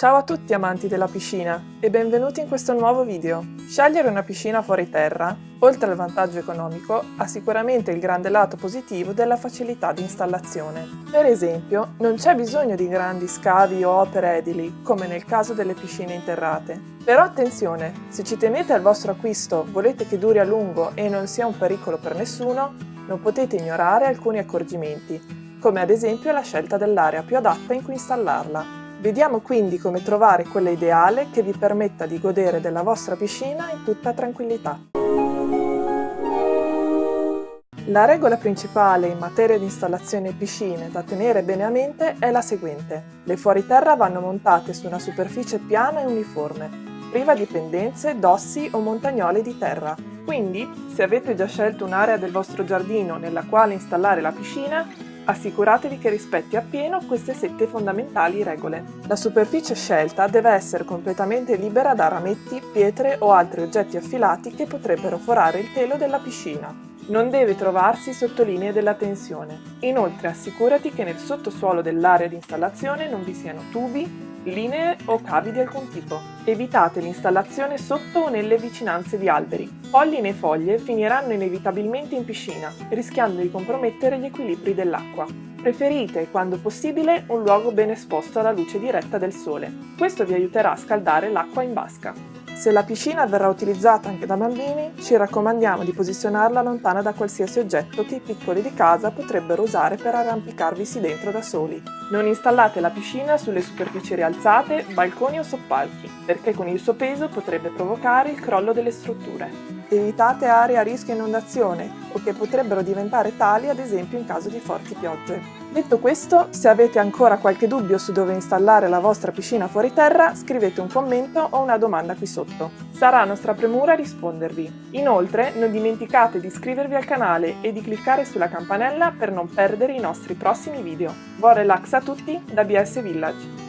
Ciao a tutti amanti della piscina e benvenuti in questo nuovo video. Scegliere una piscina fuori terra, oltre al vantaggio economico, ha sicuramente il grande lato positivo della facilità di installazione. Per esempio, non c'è bisogno di grandi scavi o opere edili, come nel caso delle piscine interrate. Però attenzione, se ci tenete al vostro acquisto, volete che duri a lungo e non sia un pericolo per nessuno, non potete ignorare alcuni accorgimenti, come ad esempio la scelta dell'area più adatta in cui installarla. Vediamo quindi come trovare quella ideale che vi permetta di godere della vostra piscina in tutta tranquillità. La regola principale in materia di installazione piscine da tenere bene a mente è la seguente. Le fuoriterra vanno montate su una superficie piana e uniforme, priva di pendenze, dossi o montagnole di terra. Quindi, se avete già scelto un'area del vostro giardino nella quale installare la piscina, Assicuratevi che rispetti appieno queste sette fondamentali regole. La superficie scelta deve essere completamente libera da rametti, pietre o altri oggetti affilati che potrebbero forare il telo della piscina. Non deve trovarsi sotto linee della tensione. Inoltre assicurati che nel sottosuolo dell'area di installazione non vi siano tubi, linee o cavi di alcun tipo. Evitate l'installazione sotto o nelle vicinanze di alberi. Polline e foglie finiranno inevitabilmente in piscina, rischiando di compromettere gli equilibri dell'acqua. Preferite, quando possibile, un luogo ben esposto alla luce diretta del sole. Questo vi aiuterà a scaldare l'acqua in vasca. Se la piscina verrà utilizzata anche da bambini, ci raccomandiamo di posizionarla lontana da qualsiasi oggetto che i piccoli di casa potrebbero usare per arrampicarvisi dentro da soli. Non installate la piscina sulle superfici rialzate, balconi o soppalchi, perché con il suo peso potrebbe provocare il crollo delle strutture. Evitate aree a rischio inondazione o che potrebbero diventare tali ad esempio in caso di forti piogge. Detto questo, se avete ancora qualche dubbio su dove installare la vostra piscina fuori terra, scrivete un commento o una domanda qui sotto. Sarà nostra premura rispondervi. Inoltre, non dimenticate di iscrivervi al canale e di cliccare sulla campanella per non perdere i nostri prossimi video. Buon relax a tutti da BS Village!